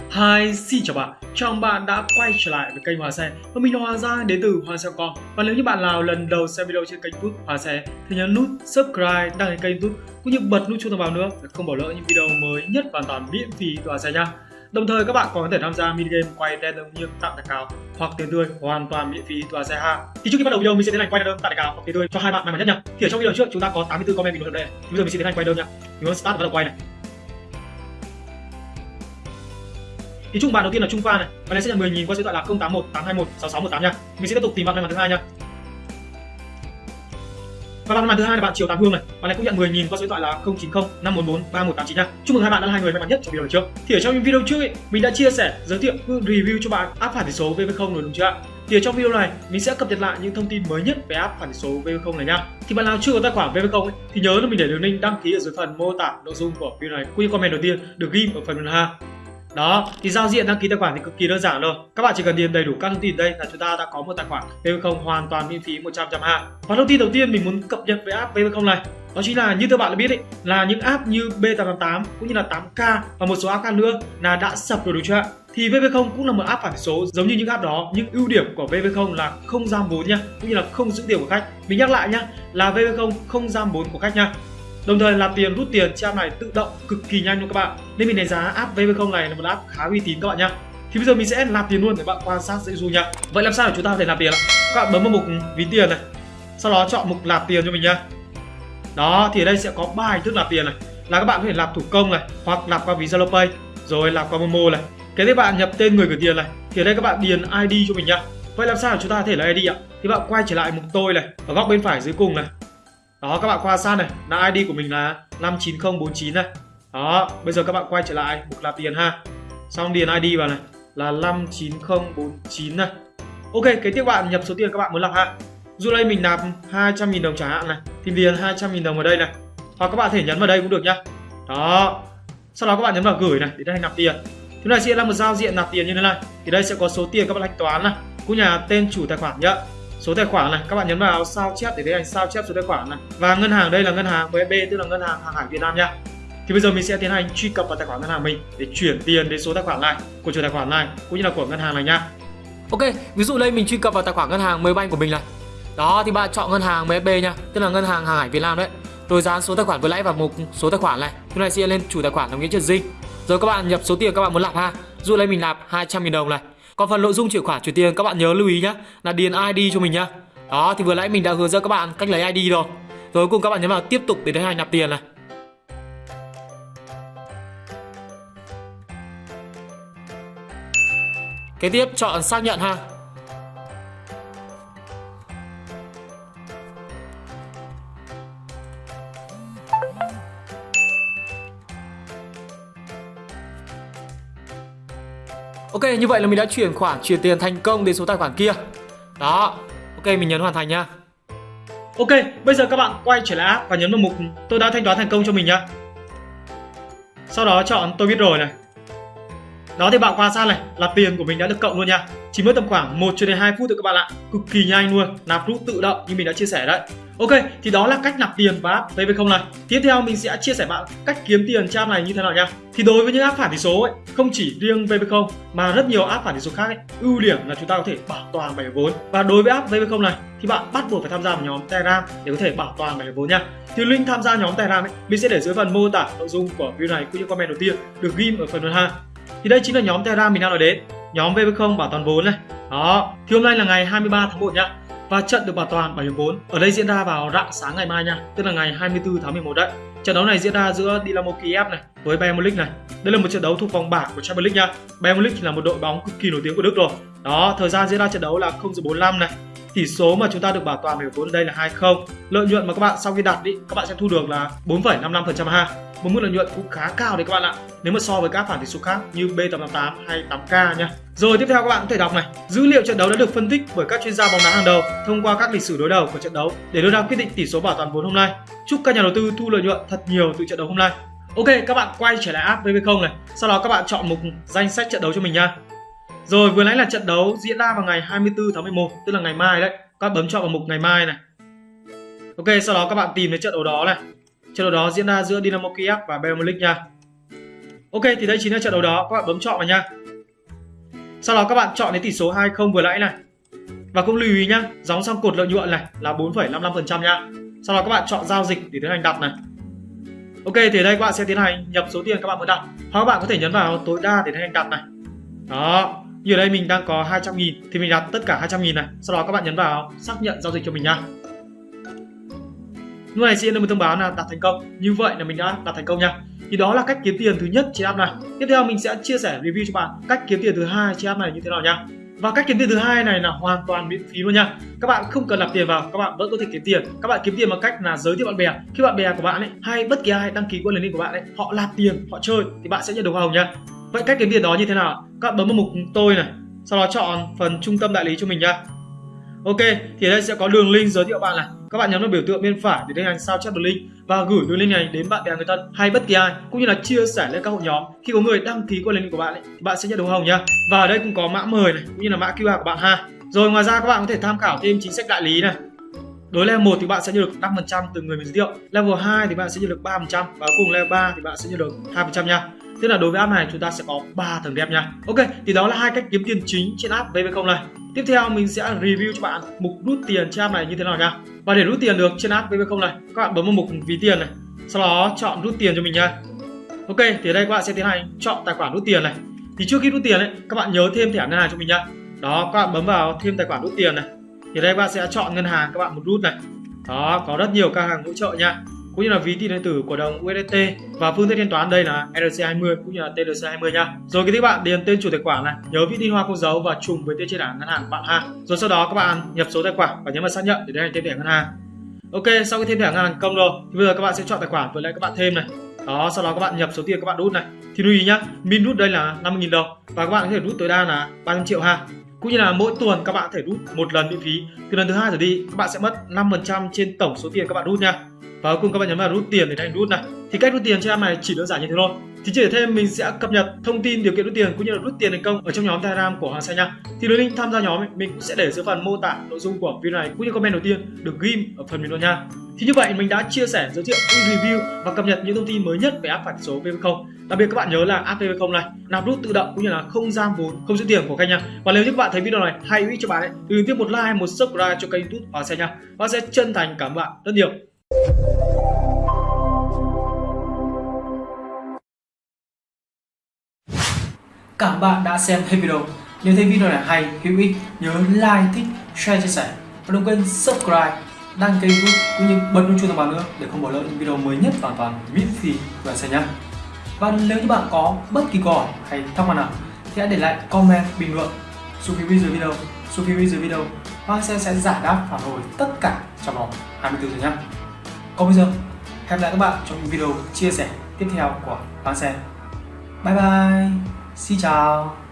Hi, xin chào bạn, chào mừng bạn đã quay trở lại với kênh Hòa Xe và mình là Hòa Giang đến từ Hoa Xe Con và nếu như bạn nào lần đầu xem video trên kênh YouTube Hòa Xe thì nhấn nút subscribe đăng ký kênh YouTube cũng như bật nút chuông thông báo nữa để không bỏ lỡ những video mới nhất hoàn toàn miễn phí từ Hòa Xe nha Đồng thời các bạn còn có thể tham gia mini game quay random như tặng đặc cao hoặc tiền tươi hoàn toàn miễn phí từ xe ha. Thì trước khi bắt đầu video mình sẽ tiến hành quay đơn tặng đặc cao hoặc tiền tươi cho hai bạn may mắn nhất nha. Thì ở trong video trước chúng ta có 84 comment bình luận đây. Bây giờ mình sẽ tiến hành quay đơn nha. Mình muốn start và bắt đầu quay này. Thì chung bàn đầu tiên là Trung Pha này. Và này sẽ nhận 10 000 qua số điện thoại là 081 821 6618 nha. Mình sẽ tiếp tục tìm bạn may mắn thứ hai nha. Và bạn may thứ hai là bạn Triều Tám Hương này. Bạn này cũng nhận 10 000 qua số điện thoại là 090 544 3189 nha. Chúc mừng hai bạn đã là hai người may mắn nhất trong video trước. Thì ở trong những video trước ấy, mình đã chia sẻ giới thiệu review cho bạn áp phản tỷ số VV0 rồi đúng chưa ạ? Thì ở trong video này mình sẽ cập nhật lại những thông tin mới nhất về app phản số VV0 này nha. Thì bạn nào chưa có tài khoản VV0 ấy, thì nhớ là mình để đường link đăng ký ở dưới phần mô tả nội dung của video này. Quy comment đầu tiên được ghi ở phần ha. Đó, thì giao diện đăng ký tài khoản thì cực kỳ đơn giản thôi. Các bạn chỉ cần điền đầy đủ các thông tin đây là chúng ta đã có một tài khoản vv không hoàn toàn miễn phí 100 ha. Và thông tin đầu tiên mình muốn cập nhật về app vv không này đó chính là như các bạn đã biết ấy, là những app như B888 cũng như là 8K và một số app khác nữa là đã sập rồi đúng chưa ạ? Thì VV0 cũng là một app phản số giống như những app đó nhưng ưu điểm của VV0 là không giam vốn nha cũng như là không giữ tiền của khách. Mình nhắc lại nhá là VV0 không giam vốn của khách nha Đồng thời là tiền rút tiền trên app này tự động cực kỳ nhanh luôn các bạn. Nên mình đánh giá app VV0 này là một app khá uy tín các bạn nhá. Thì bây giờ mình sẽ nạp tiền luôn để bạn quan sát dễ du nha. Vậy làm sao để chúng ta có thể nạp tiền ạ? Các bạn bấm vào mục ví tiền này. Sau đó chọn mục nạp tiền cho mình nhá. Đó thì ở đây sẽ có ba hình thức nạp tiền này. Là các bạn có thể nạp thủ công này, hoặc nạp qua ví Zalo Pay, rồi nạp qua Momo này. Cái tiếp bạn nhập tên người gửi tiền này. Thì ở đây các bạn điền ID cho mình nhá. Vậy làm sao để chúng ta có thể là ID ạ? Thì bạn quay trở lại mục tôi này, ở góc bên phải dưới cùng này đó, các bạn quan sát này. Là ID của mình là 59049 này. Đó, bây giờ các bạn quay trở lại mục nạp tiền ha. Xong điền ID vào này. Là 59049 này. Ok, kế tiếp bạn nhập số tiền các bạn muốn nạp ha. Dù đây mình nạp 200.000 đồng chẳng hạn này, thì điền 200.000 đồng vào đây này. Hoặc các bạn thể nhấn vào đây cũng được nhá. Đó. Sau đó các bạn nhấn vào gửi này, để đây nạp tiền. Thứ này sẽ là một giao diện nạp tiền như thế này. Thì đây sẽ có số tiền các bạn thanh toán này, cũng nhà tên chủ tài khoản nhá số tài khoản này các bạn nhấn vào sao chép để thấy hành sao chép số tài khoản này và ngân hàng đây là ngân hàng MB tức là ngân hàng hàng hải Việt Nam nha thì bây giờ mình sẽ tiến hành truy cập vào tài khoản ngân hàng mình để chuyển tiền đến số tài khoản này của chủ tài khoản này cũng như là của ngân hàng này nha Ok, ví dụ đây mình truy cập vào tài khoản ngân hàng Maybank của mình này. Đó thì bạn chọn ngân hàng MB nha, tức là ngân hàng hàng hải Việt Nam đấy. Rồi dán số tài khoản với lãi vào mục số tài khoản này. lúc này sẽ lên chủ tài khoản đồng nghĩa trừ Dinh Rồi các bạn nhập số tiền các bạn muốn nạp ha. Dụ đây mình nạp 200.000 đồng này. Còn phần nội dung chuyển khoản chuyển tiền các bạn nhớ lưu ý nhá, là điền ID cho mình nhá. Đó thì vừa nãy mình đã hướng dẫn các bạn cách lấy ID rồi. Rồi cùng các bạn nhấn vào tiếp tục để tiến hành nạp tiền này. Kế tiếp chọn xác nhận ha. Ok, như vậy là mình đã chuyển khoản chuyển tiền thành công đến số tài khoản kia. Đó, ok mình nhấn hoàn thành nha. Ok, bây giờ các bạn quay trở lại app và nhấn vào mục tôi đã thanh toán thành công cho mình nhá. Sau đó chọn tôi biết rồi này. Đó thì bạn quan sát này là tiền của mình đã được cộng luôn nha. Chỉ mất tầm khoảng 1 cho đến 2 phút thôi các bạn ạ. Cực kỳ nhanh luôn, nạp rút tự động như mình đã chia sẻ đấy. Ok, thì đó là cách nạp tiền và app VV0 này. Tiếp theo mình sẽ chia sẻ bạn cách kiếm tiền trong này như thế nào nha. Thì đối với những app phản tỷ số ấy, không chỉ riêng VV0 mà rất nhiều app phản tỷ số khác ấy, ưu điểm là chúng ta có thể bảo toàn bảy vốn. Và đối với app VV0 này thì bạn bắt buộc phải tham gia vào nhóm Telegram để có thể bảo toàn bảy vốn nha. Thì link tham gia nhóm Telegram ấy, mình sẽ để dưới phần mô tả nội dung của video này cũng như comment đầu tiên được ghi ở phần phần 2. Thì đây chính là nhóm Telegram mình đang nói đến, nhóm VB0 bảo toàn vốn này. Đó, thì hôm nay là ngày 23 tháng 1 nhá. Và trận được bảo toàn bảo hiểm vốn ở đây diễn ra vào rạng sáng ngày mai nha tức là ngày 24 tháng 11 đấy. Trận đấu này diễn ra giữa Dynamo Kiev này với Bayern Munich này. Đây là một trận đấu thuộc vòng bảng của Champions League nha Bayern Munich là một đội bóng cực kỳ nổi tiếng của Đức rồi. Đó thời gian diễn ra trận đấu là 0 giờ 45 này. Tỷ số mà chúng ta được bảo toàn bảo hiểm vốn ở đây là 2-0 lợi nhuận mà các bạn sau khi đặt đi các bạn sẽ thu được là 4,55% ha một mức lợi nhuận cũng khá cao đấy các bạn ạ. Nếu mà so với các phản tỷ số khác như B888 hay 8K nha. Rồi, tiếp theo các bạn có thể đọc này. Dữ liệu trận đấu đã được phân tích bởi các chuyên gia bóng đá hàng đầu thông qua các lịch sử đối đầu của trận đấu để đưa ra quyết định tỷ số bảo toàn vốn hôm nay. Chúc các nhà đầu tư thu lợi nhuận thật nhiều từ trận đấu hôm nay. Ok, các bạn quay trở lại app VB0 này. Sau đó các bạn chọn mục danh sách trận đấu cho mình nha. Rồi, vừa nãy là trận đấu diễn ra vào ngày 24 tháng 11 tức là ngày mai đấy. Các bạn bấm chọn vào mục ngày mai này. Ok, sau đó các bạn tìm đến trận đấu đó này. Trận đấu đó diễn ra giữa Dynamo Kiev và Bayern Munich nha. Ok thì đây chính là trận đấu đó. Các bạn bấm chọn vào nha. Sau đó các bạn chọn đến tỷ số 20 vừa nãy này. Và cũng lưu ý nhá gióng xong cột lợi nhuận này là 4,55% nha. Sau đó các bạn chọn giao dịch để tiến hành đặt này. Ok thì đây các bạn sẽ tiến hành nhập số tiền các bạn muốn đặt. Hoặc các bạn có thể nhấn vào tối đa để tiến hành đặt này. Đó như ở đây mình đang có 200 nghìn thì mình đặt tất cả 200 nghìn này. Sau đó các bạn nhấn vào xác nhận giao dịch cho mình nha lúc này sẽ được một thông báo là đặt thành công. Như vậy là mình đã đặt thành công nha. Thì đó là cách kiếm tiền thứ nhất trên app này. Tiếp theo mình sẽ chia sẻ review cho bạn cách kiếm tiền thứ hai trên app này như thế nào nha. Và cách kiếm tiền thứ hai này là hoàn toàn miễn phí luôn nha. Các bạn không cần nạp tiền vào, các bạn vẫn có thể kiếm tiền. Các bạn kiếm tiền bằng cách là giới thiệu bạn bè. Khi bạn bè của bạn ấy, hay bất kỳ ai đăng ký qua link của bạn ấy, họ nạp tiền, họ chơi thì bạn sẽ nhận được hoa hồng nha. Vậy cách kiếm tiền đó như thế nào các bạn bấm vào mục tôi này, sau đó chọn phần trung tâm đại lý cho mình nha. Ok, thì đây sẽ có đường link giới thiệu bạn này. Các bạn nhấn vào biểu tượng bên phải để tiến hành sao chép đường link và gửi đường link này đến bạn bè người thân hay bất kỳ ai cũng như là chia sẻ lên các hội nhóm. Khi có người đăng ký qua link của bạn ấy, thì bạn sẽ nhận được hồng nhá. Và ở đây cũng có mã mời này cũng như là mã QR của bạn ha. Rồi ngoài ra các bạn có thể tham khảo thêm chính sách đại lý này. Đối level 1 thì bạn sẽ nhận được 5% từ người mình giới thiệu. Level 2 thì bạn sẽ nhận được 3% và cùng level 3 thì bạn sẽ nhận được 2% nha. Tức là đối với app này chúng ta sẽ có 3 tầng đẹp nha. Ok, thì đó là hai cách kiếm tiền chính trên app VV0 này. Tiếp theo mình sẽ review cho bạn mục rút tiền trên app này như thế nào nha. Và để rút tiền được trên app VV0 này, các bạn bấm vào mục ví tiền này, sau đó chọn rút tiền cho mình nha. Ok, thì ở đây các bạn sẽ tiến hành chọn tài khoản rút tiền này. Thì trước khi rút tiền ấy, các bạn nhớ thêm thẻ ngân hàng cho mình nha. Đó, các bạn bấm vào thêm tài khoản rút tiền này. Thì đây các bạn sẽ chọn ngân hàng các bạn muốn rút này. Đó, có rất nhiều các hàng hỗ trợ nha cũng như là ví tiền điện tử của đồng USDT và phương thức thanh toán đây là ERC20 cũng như là TLC20 nha. Rồi cái các bạn điền tên chủ tài khoản này, nhớ viết tin hoa không dấu và trùng với tên trên bảng ngân hàng của bạn ha. Rồi sau đó các bạn nhập số tài khoản và nhấn vào xác nhận để tiến hành thêm thẻ ngân hàng. Ok, sau khi thêm thẻ ngân hàng công rồi thì bây giờ các bạn sẽ chọn tài khoản với lại các bạn thêm này. Đó, sau đó các bạn nhập số tiền các bạn rút này. Thì lưu ý nhá, min rút đây là 50.000 đồng và các bạn có thể rút tối đa là 300 triệu ha cũng như là mỗi tuần các bạn có thể rút một lần miễn phí. Từ lần thứ hai trở đi các bạn sẽ mất 5% trên tổng số tiền các bạn rút nha. Và cuối cùng các bạn nhấn vào rút tiền để đánh rút này. Thì cách rút tiền trên app này chỉ đơn giản như thế thôi. Thì chỉ để thêm mình sẽ cập nhật thông tin điều kiện rút tiền cũng như là rút tiền thành công ở trong nhóm telegram của hoàng xe nha. Thì đường link tham gia nhóm ấy, mình cũng sẽ để dưới phần mô tả nội dung của video này cũng như comment đầu tiên được ghim ở phần bình luận nha thì như vậy mình đã chia sẻ giới thiệu review và cập nhật những thông tin mới nhất về app phạt số VV0 đặc biệt các bạn nhớ là app VV0 này nạp rút tự động cũng như là không giam vốn không giữ tiền của kênh nha. Và nếu như các bạn thấy video này hay hữu ích cho bạn ấy thì đừng tiếp một like một subscribe cho kênh youtube hoàng xe nha. Và sẽ chân thành cảm ơn bạn rất nhiều. Cảm bạn đã xem hết video. Nếu thấy video này hay, hữu ích, nhớ like, thích, share, chia sẻ. Và đừng quên subscribe, đăng ký kênh cũng như bật chuông thông báo nữa để không bỏ lỡ những video mới nhất hoàn toàn miễn phí của anh nhé. Và nếu như bạn có bất kỳ câu hỏi hay thắc mắc nào thì hãy để lại comment bình luận xuống phía dưới video, xuống phía dưới video và sẽ sẽ giải đáp phản hồi tất cả trong vòng 24 giờ nhé. Còn bây giờ, hẹn lại các bạn trong những video chia sẻ tiếp theo của Bang Xe. Bye bye! Xin chào